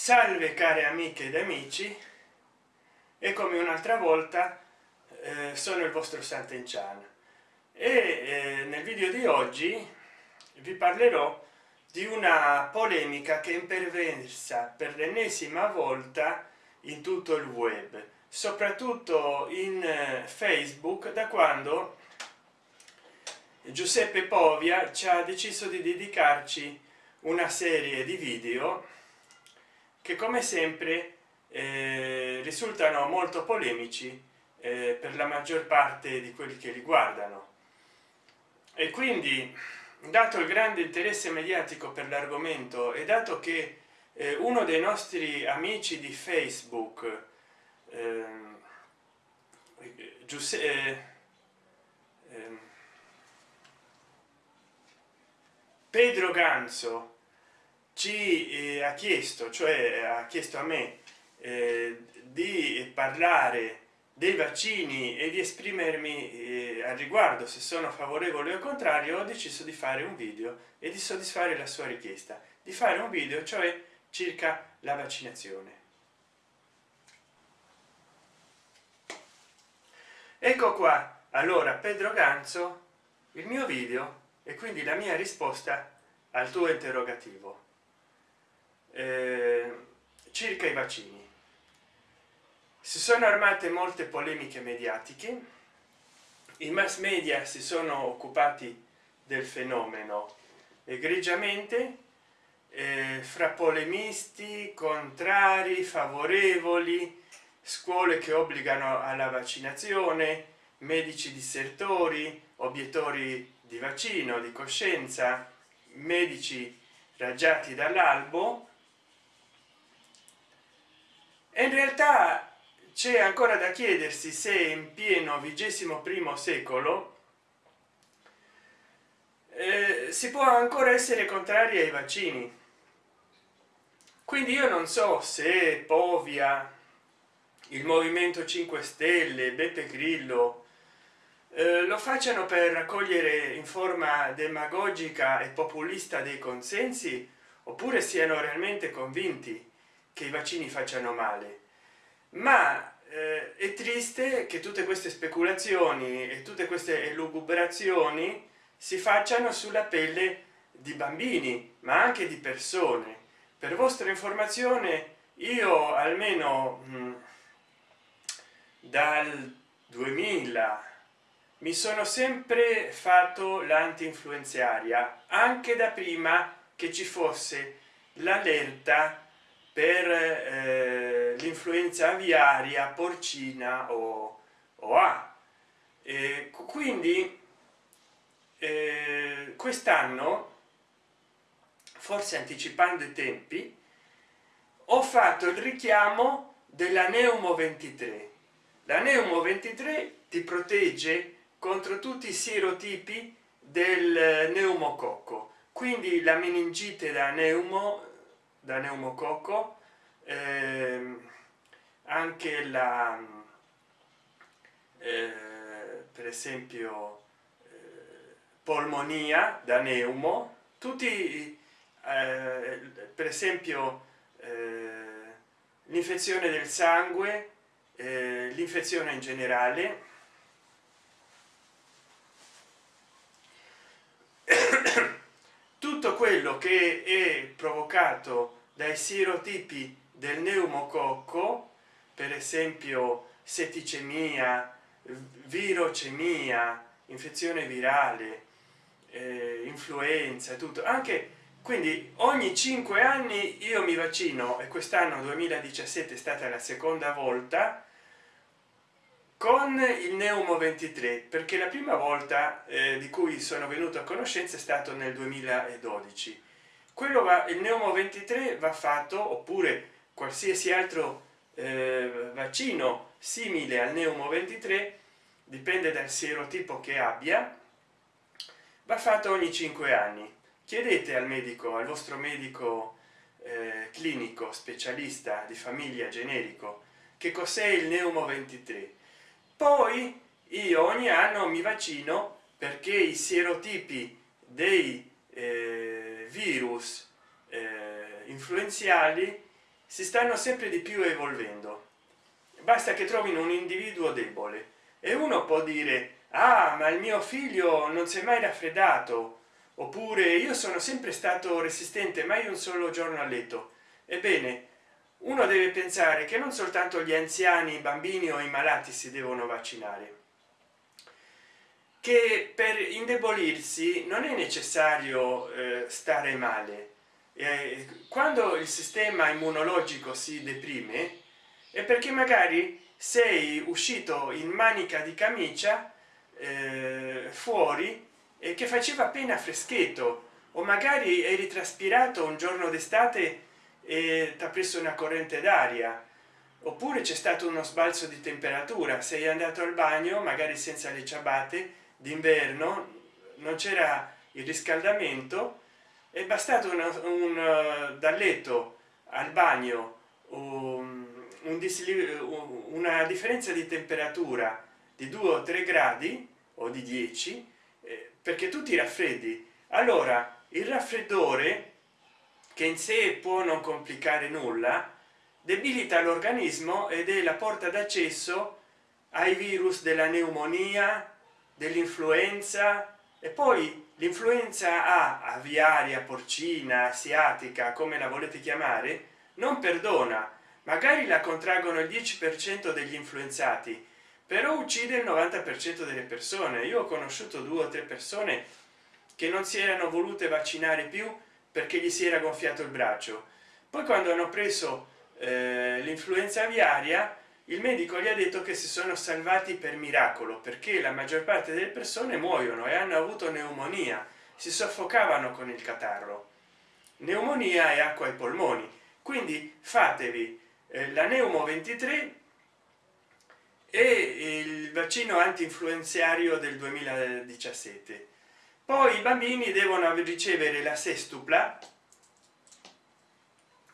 salve care amiche ed amici e come un'altra volta eh, sono il vostro Sant'Enchan e eh, nel video di oggi vi parlerò di una polemica che è imperversa per l'ennesima volta in tutto il web soprattutto in eh, facebook da quando giuseppe povia ci ha deciso di dedicarci una serie di video che come sempre eh, risultano molto polemici eh, per la maggior parte di quelli che li guardano. E quindi dato il grande interesse mediatico per l'argomento e dato che eh, uno dei nostri amici di facebook ehm, Giuseppe eh, ehm, Pedro Ganzo ci eh, ha chiesto cioè ha chiesto a me eh, di parlare dei vaccini e di esprimermi eh, al riguardo se sono favorevole o contrario ho deciso di fare un video e di soddisfare la sua richiesta. Di fare un video cioè circa la vaccinazione. Ecco qua. Allora pedro ganzo il mio video e quindi la mia risposta al tuo interrogativo eh, circa i vaccini si sono armate molte polemiche mediatiche. I mass media si sono occupati del fenomeno egregiamente eh, fra polemisti contrari favorevoli scuole che obbligano alla vaccinazione medici dissertori obiettori di vaccino di coscienza medici raggiati dall'albo in realtà c'è ancora da chiedersi se in pieno vigesimo primo secolo eh, si può ancora essere contrari ai vaccini. Quindi io non so se povia il movimento 5 stelle beppe grillo eh, lo facciano per raccogliere in forma demagogica e populista dei consensi oppure siano realmente convinti che i vaccini facciano male. Ma eh, è triste che tutte queste speculazioni e tutte queste elucubrazioni si facciano sulla pelle di bambini ma anche di persone. Per vostra informazione io almeno mh, mm, dal 2000 mi sono sempre fatto l'anti-influenziaria anche da prima che ci fosse l'allerta per eh, l'influenza aviaria porcina o, o a. E quindi eh, quest'anno forse anticipando i tempi ho fatto il richiamo della neumo 23 la neumo 23 ti protegge contro tutti i serotipi del neumococco quindi la meningite da neumo da neumococco. Ehm, anche la eh, per esempio eh, polmonia da neumo. Tutti eh, per esempio eh, l'infezione del sangue eh, l'infezione in generale. Tutto quello che è provocato dai serotipi del neumococco per esempio setticemia virocemia infezione virale eh, influenza tutto. Anche quindi ogni cinque anni io mi vaccino e quest'anno 2017 è stata la seconda volta con il neumo 23 perché la prima volta eh, di cui sono venuto a conoscenza è stato nel 2012 quello va il neumo 23 va fatto oppure qualsiasi altro eh, vaccino simile al neumo 23 dipende dal serotipo che abbia va fatto ogni cinque anni. Chiedete al medico al vostro medico eh, clinico specialista di famiglia generico che cos'è il neumo 23 poi io ogni anno mi vaccino perché i serotipi dei eh, virus eh, influenzali si stanno sempre di più evolvendo. Basta che trovino un individuo debole e uno può dire ah ma il mio figlio non si è mai raffreddato. Oppure io sono sempre stato resistente mai un solo giorno a letto. Ebbene uno deve pensare che non soltanto gli anziani i bambini o i malati si devono vaccinare che per indebolirsi non è necessario eh, stare male. Eh, quando il sistema immunologico si deprime è perché magari sei uscito in manica di camicia eh, fuori e che faceva appena freschetto. O magari eri traspirato un giorno d'estate e ti ha preso una corrente d'aria. Oppure c'è stato uno sbalzo di temperatura sei andato al bagno magari senza le ciabatte d'inverno non c'era il riscaldamento è bastato un, un uh, dal letto al bagno un, un una differenza di temperatura di 2 o 3 gradi o di 10 eh, perché tu ti raffreddi. Allora il raffreddore che in sé può non complicare nulla debilita l'organismo ed è la porta d'accesso ai virus della pneumonia dell'influenza e poi l'influenza a aviaria porcina asiatica come la volete chiamare non perdona. Magari la contraggono il 10 per cento degli influenzati però uccide il 90 per cento delle persone. Io ho conosciuto due o tre persone che non si erano volute vaccinare più perché gli si era gonfiato il braccio. Poi quando hanno preso eh, l'influenza aviaria il medico gli ha detto che si sono salvati per miracolo perché la maggior parte delle persone muoiono e hanno avuto pneumonia si soffocavano con il catarro. Pneumonia e acqua ai polmoni. Quindi fatevi eh, la neumo 23 e il vaccino anti-influenziario del 2017 poi i bambini devono ricevere la sestupla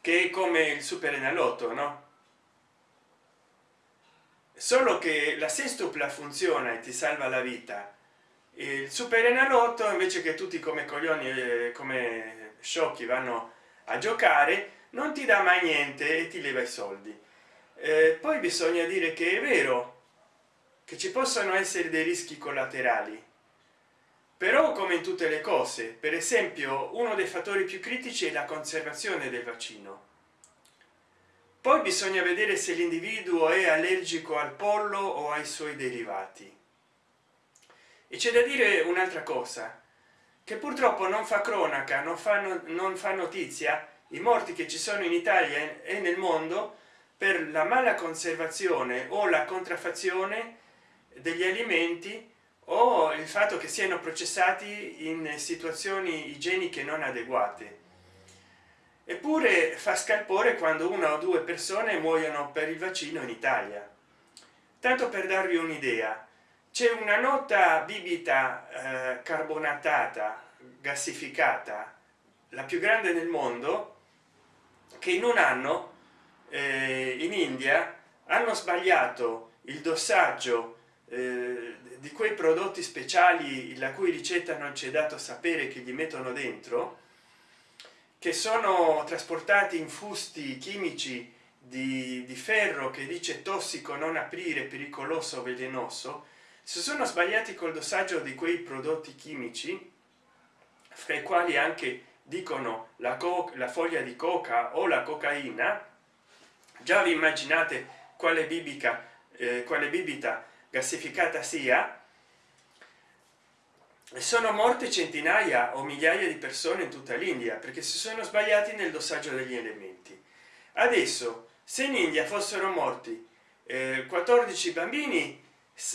che è come il super enalotto no solo che la sestupla funziona e ti salva la vita. Il super enalotto invece che tutti come coglioni come sciocchi vanno a giocare non ti dà mai niente e ti leva i soldi. Eh, poi bisogna dire che è vero che ci possono essere dei rischi collaterali. Però come in tutte le cose per esempio uno dei fattori più critici è la conservazione del vaccino poi bisogna vedere se l'individuo è allergico al pollo o ai suoi derivati. E c'è da dire un'altra cosa che purtroppo non fa cronaca non fa non fa notizia i morti che ci sono in italia e nel mondo per la mala conservazione o la contraffazione degli alimenti o il fatto che siano processati in situazioni igieniche non adeguate eppure fa scalpore quando una o due persone muoiono per il vaccino in italia. Tanto per darvi un'idea c'è una nota bibita eh, carbonatata gassificata la più grande nel mondo che in un anno eh, in india hanno sbagliato il dossaggio eh, di quei prodotti speciali la cui ricetta non c'è dato sapere che gli mettono dentro che sono trasportati in fusti chimici di, di ferro che dice tossico non aprire pericoloso velenoso se sono sbagliati col dossaggio di quei prodotti chimici fra i quali anche dicono la, la foglia di coca o la cocaina. Già vi immaginate quale bibica eh, quale bibita gassificata sia sono morte centinaia o migliaia di persone in tutta l'india perché si sono sbagliati nel dossaggio degli elementi. Adesso se in india fossero morti eh, 14 bambini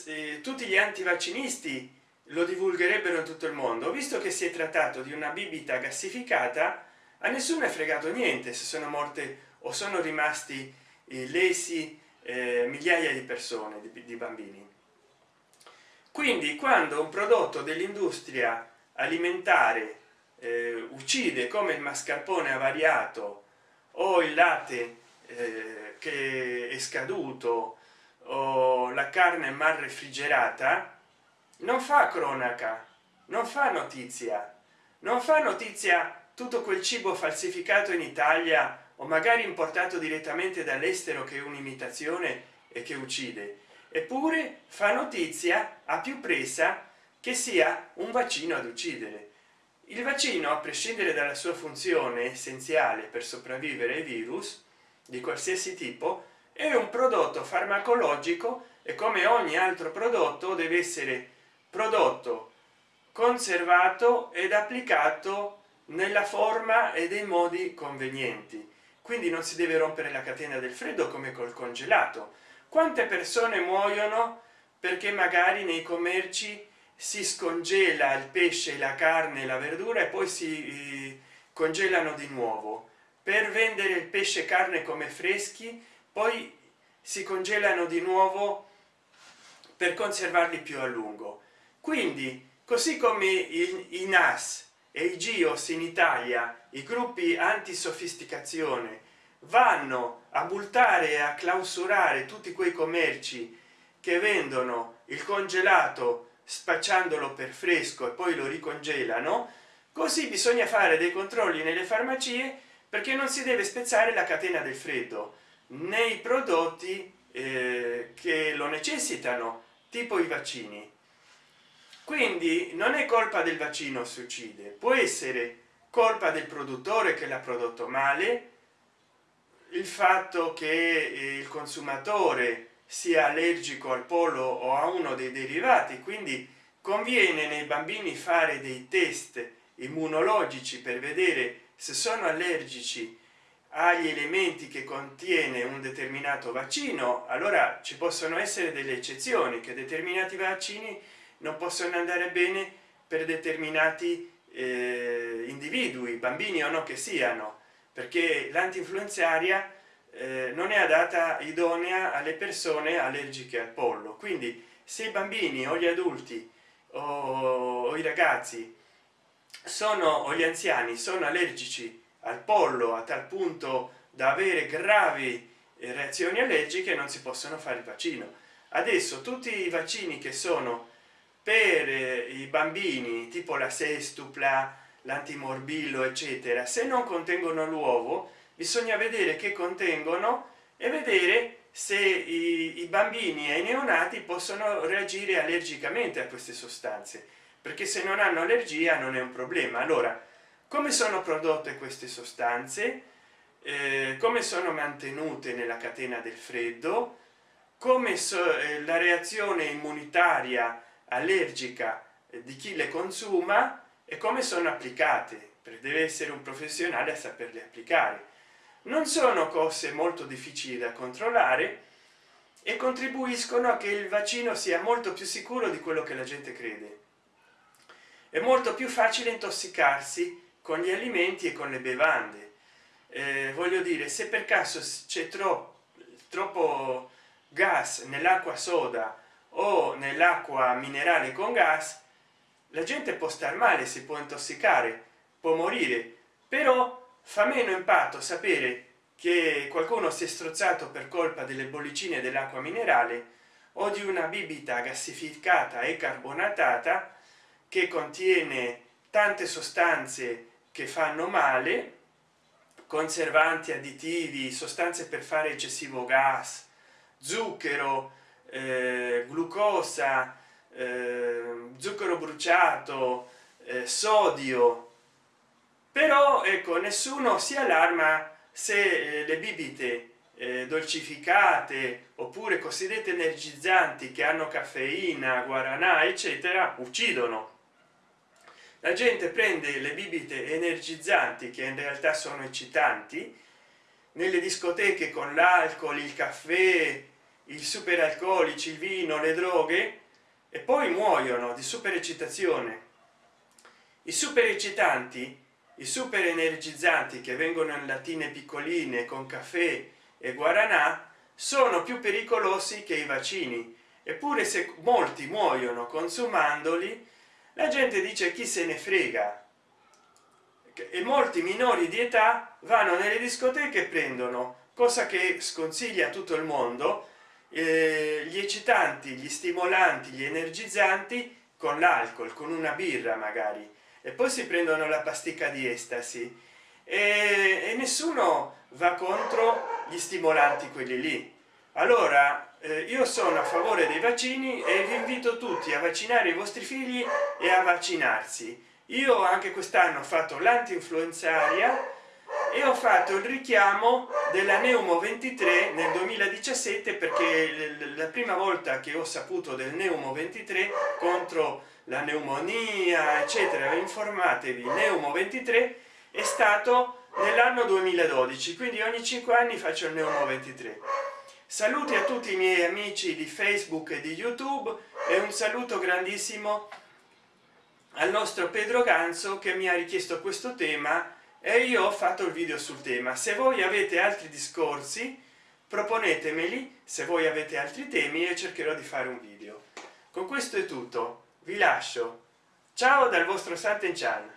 eh, tutti gli antivaccinisti lo divulgherebbero in tutto il mondo. Visto che si è trattato di una bibita gassificata a nessuno è fregato niente se sono morte o sono rimasti eh, lesi eh, migliaia di persone di, di bambini quindi quando un prodotto dell'industria alimentare eh, uccide come il mascarpone avariato o il latte eh, che è scaduto o la carne mal refrigerata non fa cronaca non fa notizia non fa notizia tutto quel cibo falsificato in italia o magari importato direttamente dall'estero che è un'imitazione e che uccide eppure fa notizia a più presa che sia un vaccino ad uccidere. Il vaccino a prescindere dalla sua funzione essenziale per sopravvivere ai virus di qualsiasi tipo è un prodotto farmacologico e come ogni altro prodotto deve essere prodotto conservato ed applicato nella forma e dei modi convenienti. Quindi non si deve rompere la catena del freddo come col congelato quante persone muoiono perché magari nei commerci si scongela il pesce la carne la verdura e poi si eh, congelano di nuovo. Per vendere il pesce carne come freschi poi si congelano di nuovo per conservarli più a lungo. Quindi così come i nas e i gios in italia i gruppi anti sofisticazione vanno a multare e a clausurare tutti quei commerci che vendono il congelato spacciandolo per fresco e poi lo ricongelano. Così bisogna fare dei controlli nelle farmacie perché non si deve spezzare la catena del freddo. Nei prodotti eh, che lo necessitano tipo i vaccini. Quindi non è colpa del vaccino si uccide può essere colpa del produttore che l'ha prodotto male il fatto che eh, il consumatore sia allergico al pollo o a uno dei derivati quindi conviene nei bambini fare dei test immunologici per vedere se sono allergici agli elementi che contiene un determinato vaccino allora ci possono essere delle eccezioni che determinati vaccini non possono andare bene per determinati eh, individui bambini o no che siano perché l'antinfluenzaria eh, non è adatta idonea alle persone allergiche al pollo. Quindi se i bambini o gli adulti o, o i ragazzi sono o gli anziani sono allergici al pollo a tal punto da avere gravi eh, reazioni allergiche non si possono fare il vaccino. Adesso tutti i vaccini che sono per eh, i bambini tipo la sestupla l'antimorbillo eccetera. Se non contengono l'uovo bisogna vedere che contengono e vedere se i, i, bambini e i neonati possono reagire allergicamente a queste sostanze. Perché se non hanno allergia non è un problema. Allora come sono prodotte queste sostanze? Eh, come sono mantenute nella catena del freddo? Come so, eh, la reazione immunitaria allergica di chi le consuma e come sono applicate deve essere un professionale a saperle applicare. Non sono cose molto difficili da controllare e contribuiscono a che il vaccino sia molto più sicuro di quello che la gente crede. È molto più facile intossicarsi con gli alimenti e con le bevande. Eh, voglio dire se per caso c'è troppo troppo gas nell'acqua soda o nell'acqua minerale con gas la gente può star male si può intossicare può morire però fa meno impatto sapere che qualcuno si è strozzato per colpa delle bollicine dell'acqua minerale o di una bibita gassificata e carbonatata che contiene tante sostanze che fanno male conservanti additivi sostanze per fare eccessivo gas zucchero eh, glucosa eh, zucchero bruciato eh, sodio. Però ecco nessuno si allarma se eh, le bibite eh, dolcificate oppure cosiddette energizzanti che hanno caffeina guaranà eccetera uccidono. La gente prende le bibite energizzanti che in realtà sono eccitanti nelle discoteche con l'alcol il caffè il super alcolici il vino le droghe e poi muoiono di super eccitazione i super eccitanti i super energizzanti che vengono in lattine piccoline con caffè e guaranà sono più pericolosi che i vaccini. Eppure se molti muoiono consumandoli la gente dice chi se ne frega? E molti minori di età vanno nelle discoteche e prendono cosa che sconsiglia tutto il mondo eh, gli eccitanti gli stimolanti gli energizzanti con l'alcol con una birra magari. E poi si prendono la pasticca di estasi. E, e nessuno va contro gli stimolanti quelli lì. Allora eh, io sono a favore dei vaccini e vi invito tutti a vaccinare i vostri figli e a vaccinarsi. Io anche quest'anno ho fatto l'anti-influenzaria e ho fatto il richiamo della neumo 23 nel 2017 perché la prima volta che ho saputo del neumo 23 contro la pneumonia eccetera informatevi neumo 23 è stato nell'anno 2012 quindi ogni cinque anni faccio il neumo 23 saluti a tutti i miei amici di facebook e di youtube e un saluto grandissimo al nostro pedro ganzo che mi ha richiesto questo tema e io ho fatto il video sul tema. Se voi avete altri discorsi proponetemeli se voi avete altri temi e cercherò di fare un video. Con questo è tutto. Vi lascio. Ciao dal vostro Santen Chan